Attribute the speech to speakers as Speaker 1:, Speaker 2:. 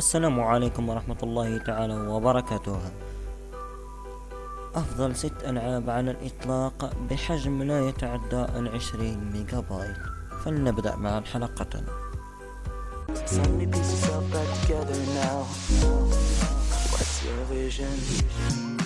Speaker 1: السلام عليكم ورحمة الله تعالى وبركاته أفضل ست ألعاب على الإطلاق بحجم لا يتعدى العشرين ميجا بايت فلنبدأ مع الحلقة
Speaker 2: So pieces all back together now. What's your vision?